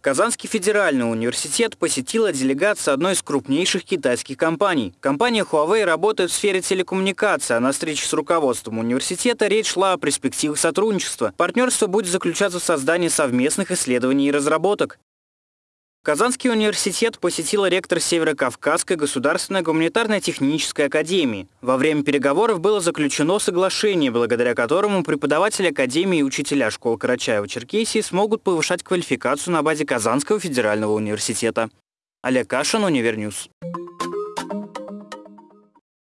Казанский федеральный университет посетила делегация одной из крупнейших китайских компаний. Компания Huawei работает в сфере телекоммуникации, а на встрече с руководством университета речь шла о перспективах сотрудничества. Партнерство будет заключаться в создании совместных исследований и разработок. Казанский университет посетила ректор Северо-Кавказской государственной гуманитарной технической академии. Во время переговоров было заключено соглашение, благодаря которому преподаватели академии и учителя школ Карачаева-Черкесии смогут повышать квалификацию на базе Казанского федерального университета. Олег Кашин, Универньюз.